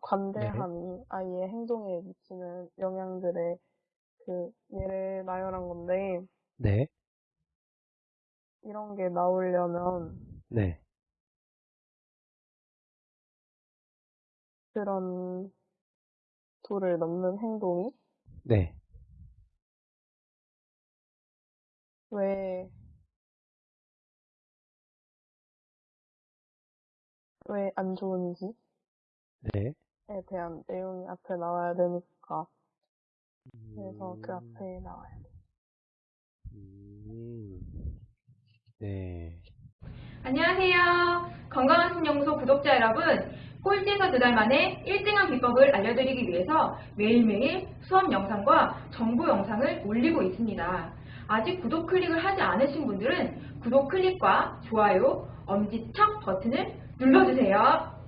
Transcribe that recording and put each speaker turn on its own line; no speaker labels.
관대함이 아이의 행동에 미치는 영향들의 그 예를 나열한 건데
네,
이런 게 나오려면
네,
그런 도를 넘는 행동이?
네.
왜, 왜 안 좋은지 에
네.
대한 내용이 앞에 나와야 되니까 그래서 그 앞에 나와야 돼.
음, 네.
안녕하세요. 건강한 신영소 구독자 여러분. 꼴찌에서 두 달 만에 1등한 비법을 알려드리기 위해서 매일매일 수업 영상과 정보 영상을 올리고 있습니다. 아직 구독 클릭을 하지 않으신 분들은 구독 클릭과 좋아요, 엄지척 버튼을 눌러주세요.